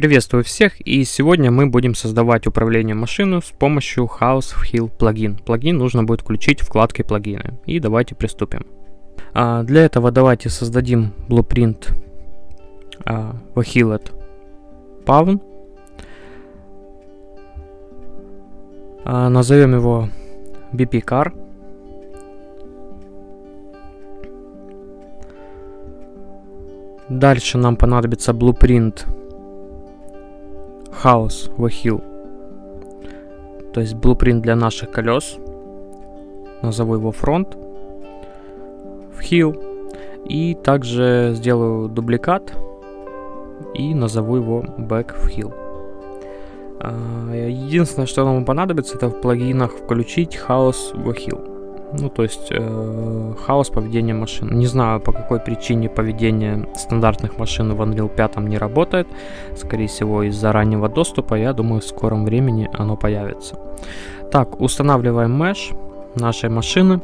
Приветствую всех и сегодня мы будем создавать управление машиной с помощью House of Hill плагин. Плагин нужно будет включить вкладкой плагины. И давайте приступим. А, для этого давайте создадим blueprint а, Vahillet Pavn. А, назовем его BP Car. Дальше нам понадобится blueprint House Wahil. То есть blueprint для наших колес. Назову его фронт в Hill. И также сделаю дубликат и назову его back в Hill. А, единственное, что нам понадобится, это в плагинах включить House Wahil. Ну, то есть э, хаос поведения машин. Не знаю, по какой причине поведение стандартных машин в Unreal 5 не работает. Скорее всего, из-за раннего доступа. Я думаю, в скором времени оно появится. Так, устанавливаем mesh нашей машины.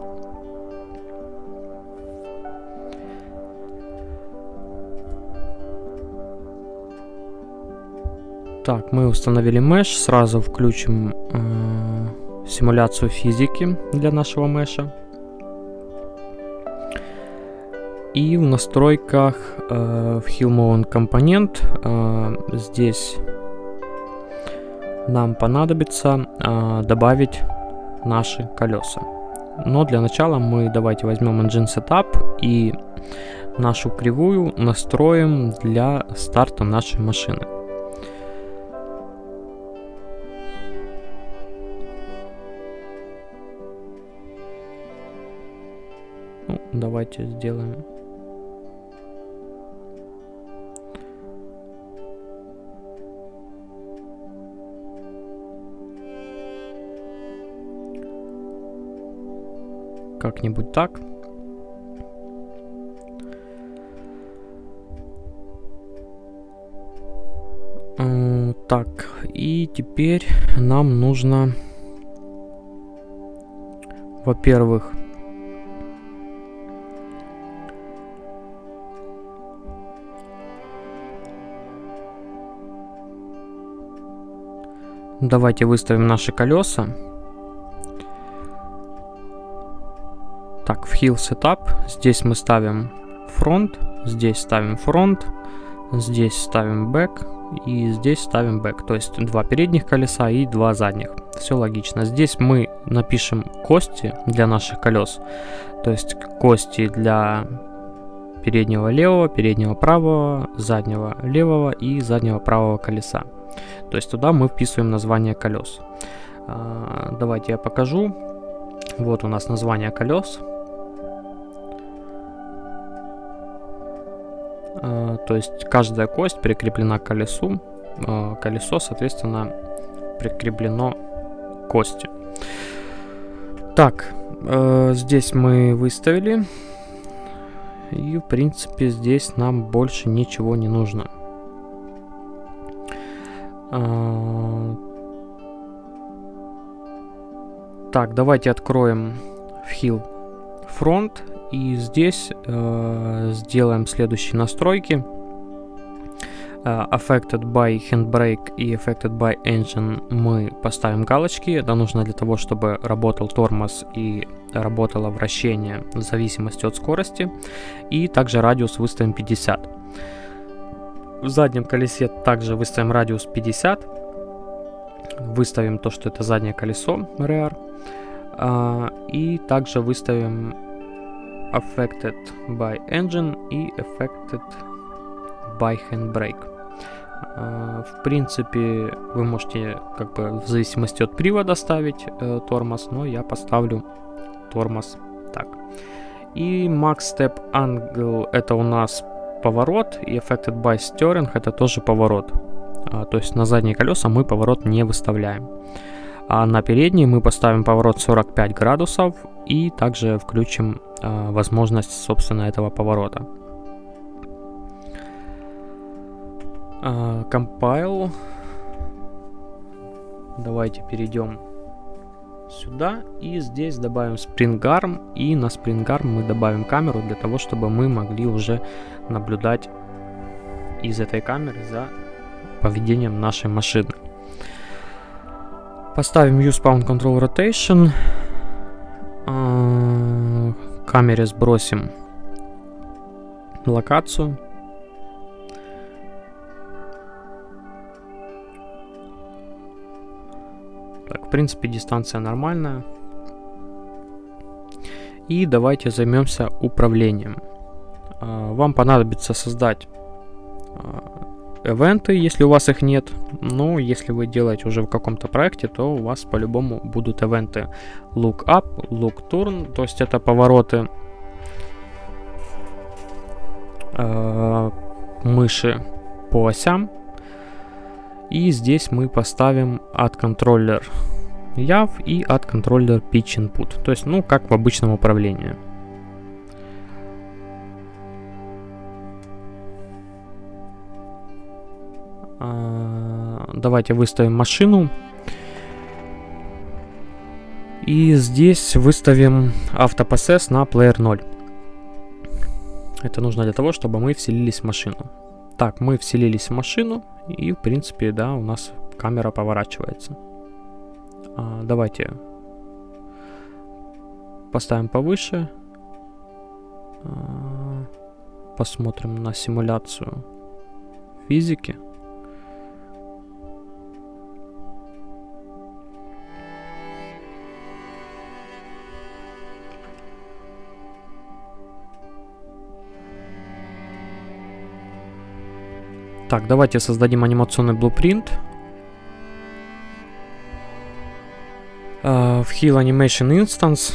Так, мы установили mesh. Сразу включим... Э симуляцию физики для нашего меша. И в настройках э, в HillMoon компонент э, здесь нам понадобится э, добавить наши колеса. Но для начала мы давайте возьмем Engine Setup и нашу кривую настроим для старта нашей машины. Давайте сделаем. Как-нибудь так. Так, и теперь нам нужно, во-первых, Давайте выставим наши колеса. Так, в Hill Setup. Здесь мы ставим фронт, здесь ставим фронт, здесь ставим back и здесь ставим back. То есть два передних колеса и два задних. Все логично. Здесь мы напишем кости для наших колес. То есть кости для переднего левого, переднего правого, заднего левого и заднего правого колеса. То есть туда мы вписываем название колес. А, давайте я покажу. Вот у нас название колес. А, то есть каждая кость прикреплена к колесу. А, колесо, соответственно, прикреплено к кости. Так, э, здесь мы выставили. И, в принципе, здесь нам больше ничего не нужно. А, так, давайте откроем в Hill Front и здесь э, сделаем следующие настройки. Uh, affected by Handbrake и Affected by Engine мы поставим галочки. Это нужно для того, чтобы работал тормоз и работало вращение в зависимости от скорости. И также радиус выставим 50. В заднем колесе также выставим радиус 50. Выставим то, что это заднее колесо rear. А, и также выставим affected by engine и affected by handbrake. А, в принципе, вы можете как бы в зависимости от привода ставить э, тормоз, но я поставлю тормоз так. И max step angle это у нас поворот, и Affected by Steering это тоже поворот. А, то есть на задние колеса мы поворот не выставляем. А на передние мы поставим поворот 45 градусов и также включим а, возможность, собственно, этого поворота. А, compile. Давайте перейдем сюда и здесь добавим Spring и на Spring мы добавим камеру для того, чтобы мы могли уже наблюдать из этой камеры за поведением нашей машины. Поставим Use Pound Control Rotation. А, камере сбросим локацию. Принципе, дистанция нормальная. И давайте займемся управлением. А, вам понадобится создать ивенты, если у вас их нет. Ну, если вы делаете уже в каком-то проекте, то у вас по-любому будут ивенты look up, look turn, то есть это повороты э, мыши по осям. И здесь мы поставим от контроллер YAV и от контроллер pitch input. То есть, ну, как в обычном управлении. Давайте выставим машину. И здесь выставим автопоссесс на player 0. Это нужно для того, чтобы мы вселились в машину. Так, мы вселились в машину, и, в принципе, да, у нас камера поворачивается. А, давайте поставим повыше. А, посмотрим на симуляцию физики. Так, давайте создадим анимационный blueprint. Heal Animation Instance,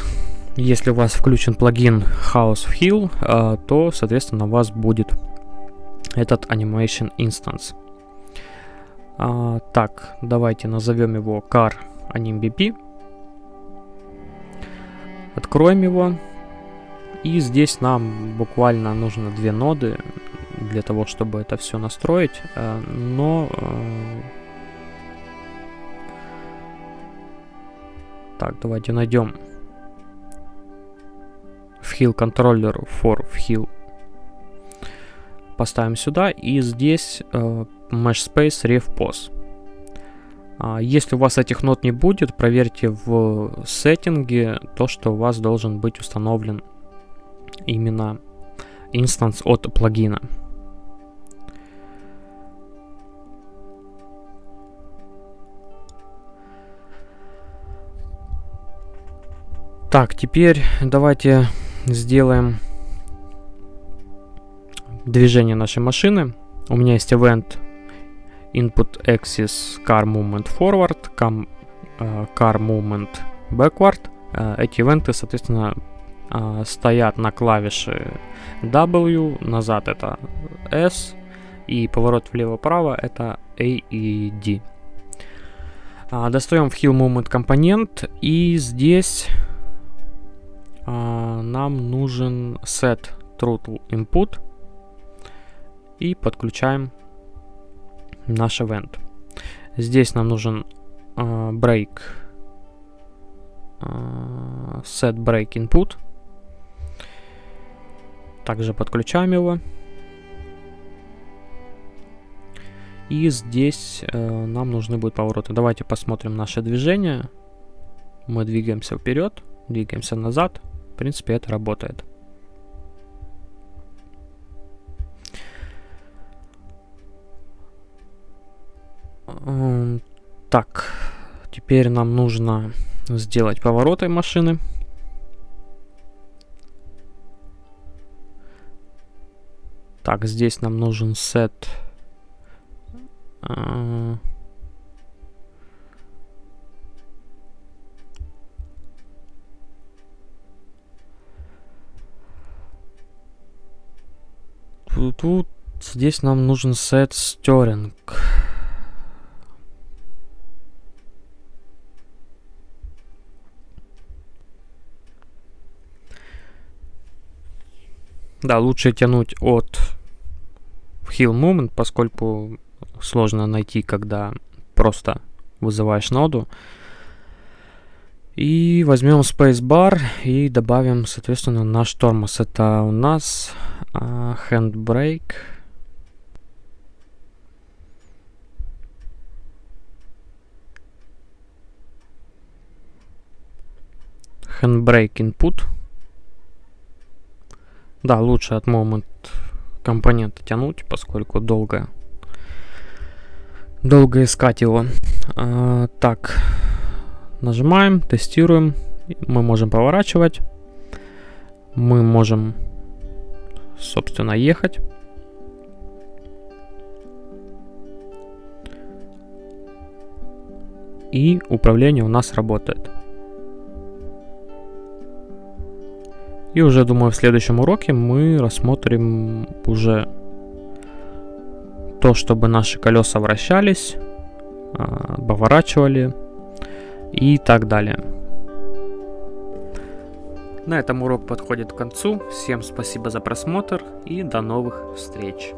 если у вас включен плагин House of Heal, uh, то, соответственно, у вас будет этот Animation Instance. Uh, так, давайте назовем его car animBP. Откроем его. И здесь нам буквально нужно две ноды для того, чтобы это все настроить, э, но... так, давайте найдем Heal контроллер for Heal. Поставим сюда, и здесь uh, Mesh Space Ref Pos. Uh, если у вас этих нот не будет, проверьте в сеттинге то, что у вас должен быть установлен именно инстанс от плагина. Так, теперь давайте сделаем движение нашей машины. У меня есть event input axis car movement forward, car, uh, car movement backward. Uh, эти ивенты, соответственно, uh, стоят на клавише W, назад это S, и поворот влево-право это A и D. Достаем в Heal Movement компонент, и здесь нам нужен set throttle input и подключаем наш event. Здесь нам нужен uh, break uh, set break input. Также подключаем его. И здесь uh, нам нужны будут повороты. Давайте посмотрим наше движение. Мы двигаемся вперед, двигаемся назад, принципе, это работает. Так, теперь нам нужно сделать повороты машины. Так, здесь нам нужен сет. Uh, Тут здесь нам нужен сет стеринг. Да, лучше тянуть от heal moment, поскольку сложно найти, когда просто вызываешь ноду. И возьмем spacebar и добавим, соответственно, наш тормоз. Это у нас uh, handbrake. handbrake input. Да, лучше от moment компонента тянуть, поскольку долго, долго искать его. А, так, нажимаем, тестируем. Мы можем поворачивать. Мы можем, собственно, ехать. И управление у нас работает. И уже, думаю, в следующем уроке мы рассмотрим уже то, чтобы наши колеса вращались, а, поворачивали и так далее. На этом урок подходит к концу. Всем спасибо за просмотр и до новых встреч.